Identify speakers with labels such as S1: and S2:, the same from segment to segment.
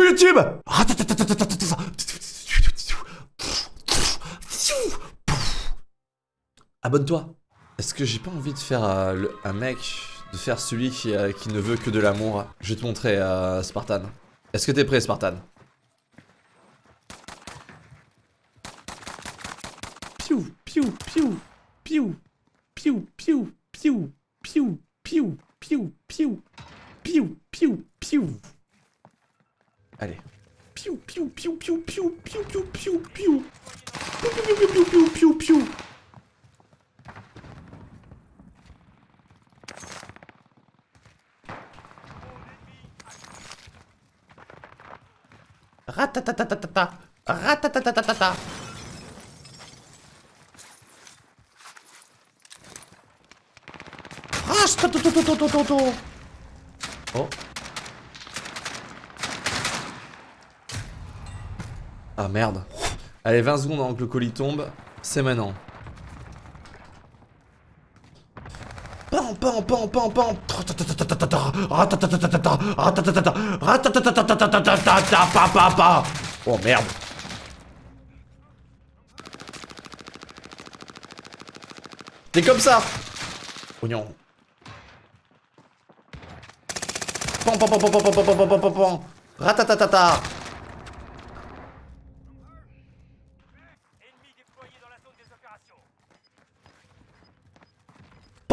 S1: Coucou YouTube Abonne-toi Est-ce que j'ai pas envie de faire euh, le- un mec, de faire celui qui, euh, qui ne veut que de l'amour Je vais te montrer, euh, Spartan. Est-ce que t'es prêt, Spartan Piou, piou, piou, piou, piou, piou, piou, piou, piou, piou, piou, piou, piou, piou. Allez. Piou, piou, piou, piou, piou, piou, piou, piou, piou. Piou, piou, piou, piou, piou, piou, piou. Ratatatatata. Ratatatatata. Oh. Ah merde. Allez, 20 secondes avant que le colis tombe. C'est maintenant. Pam pam. Oh merde. T'es comme ça. Oignon. Pam pam pam pam pam pam pam pam pam pam. Ratatatata.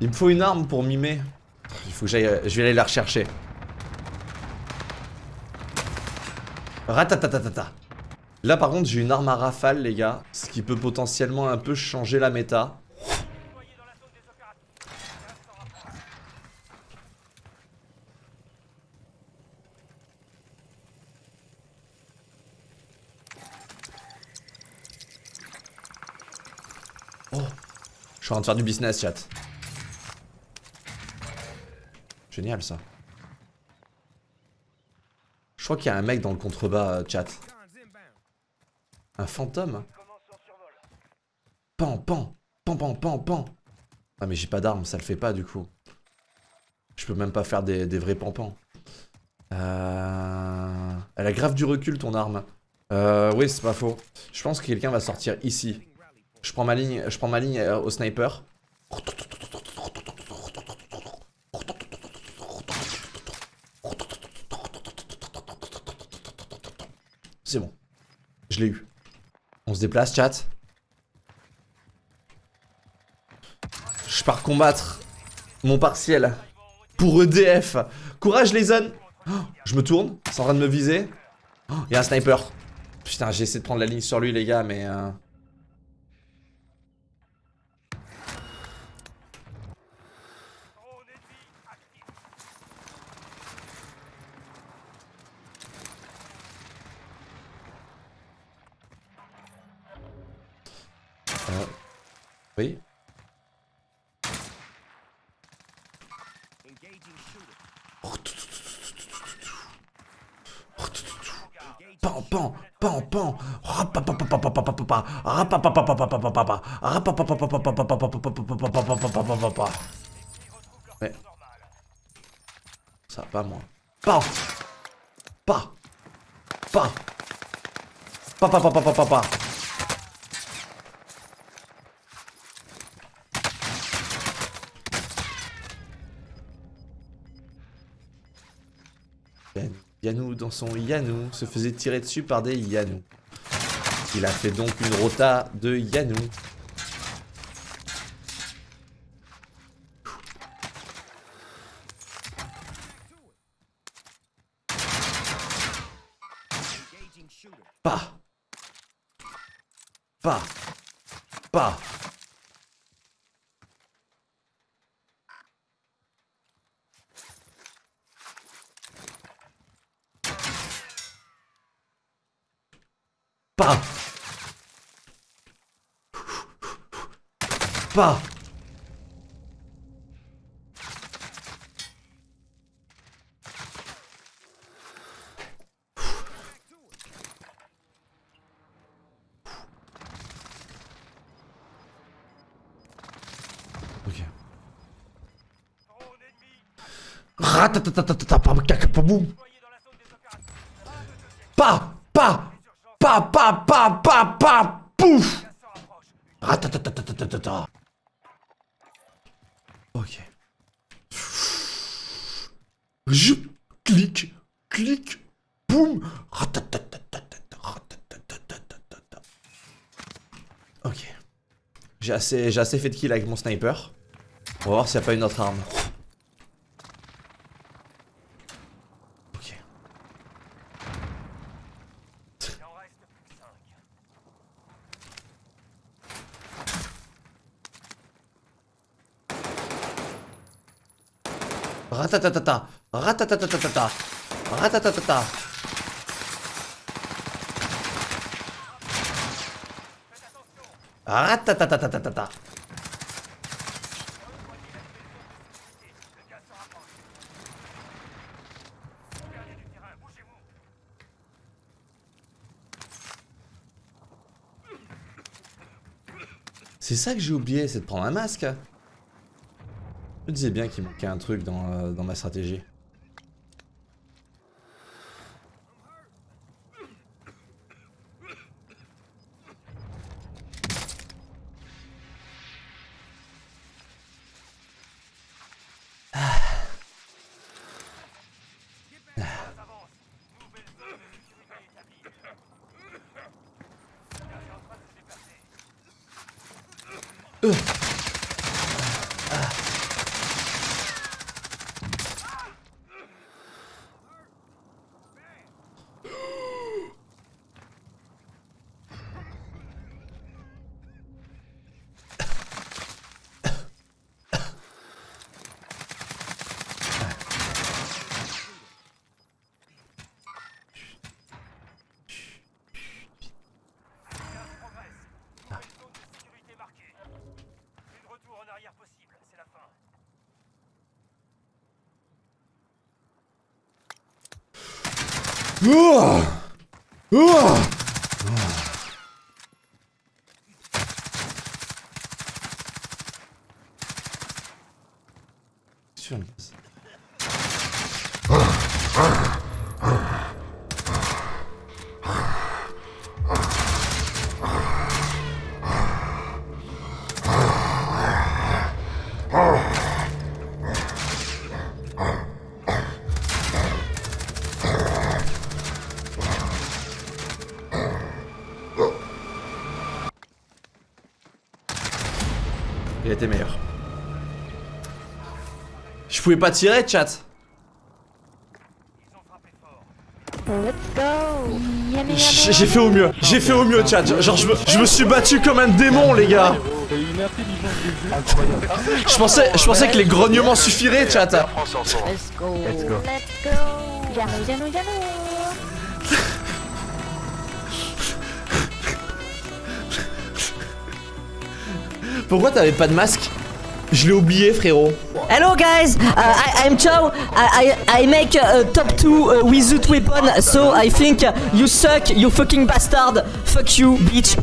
S2: Il
S1: me faut une arme pour mimer. Il faut que j'aille. Je vais aller la rechercher. Ratatatatata. Là par contre j'ai une arme à rafale les gars, ce qui peut potentiellement un peu changer la méta. Oh, je suis en train de faire du business chat. Génial ça. Je crois qu'il y a un mec dans le contrebas euh, chat. Un fantôme. Pan, pan, pan, pan, pan, pan. Ah mais j'ai pas d'arme, ça le fait pas du coup. Je peux même pas faire des, des vrais pampans. Euh... Elle a grave du recul ton arme. Euh, oui, c'est pas faux. Je pense que quelqu'un va sortir ici. Je prends ma ligne, je prends ma ligne euh, au sniper. C'est bon. Je l'ai eu. On se déplace, chat. Je pars combattre mon partiel pour EDF. Courage les zones. Je me tourne, c'est en train de me viser. Il y a un sniper. Putain, j'ai essayé de prendre la ligne sur lui les gars, mais... euh, Oui. Pan, pan, pan, pan. Ouais. Ça va pas moi. Pas. Pas. Pas. Pas, pas, pas, pas, pas, pas, pas. Yann- Yanou, dans son Yanou, se faisait tirer dessus par des Yanou. Il a fait donc une rota de Yanou. Pas. Pas. Pas. Pas. Pas. Ok. Ratatatatata, pa- caca, pa- boum. Pas, pas, pas, pas, pas, pas, pas, pouf. Ratatatatata. Ok. Je clique, clique, boum. Ok. J'ai assez, assez fait de kill avec mon sniper. On va voir s'il n'y a pas une autre arme. Ok. Ratatatata, ratatatatata, ratatatata. Ratatatatata. C'est ça que j'ai oublié, c'est de prendre un masque. Je disais bien qu'il manquait un truc dans, euh, dans ma stratégie. Ouah Ouah Sur une place. Il Je pouvais pas tirer, chat. J'ai fait au mieux. J'ai fait au mieux, chat. Genre, je me, je me suis battu comme un démon, les gars. Je pensais, je pensais que les grognements suffiraient, chat. Pourquoi t'avais pas de masque? Je l'ai oublié, frérot.
S3: Hello guys, uh, I'm Chow. I, I, make a top 2 uh, wizard weapon, so I think you suck, you fucking bastard. Fuck you, bitch.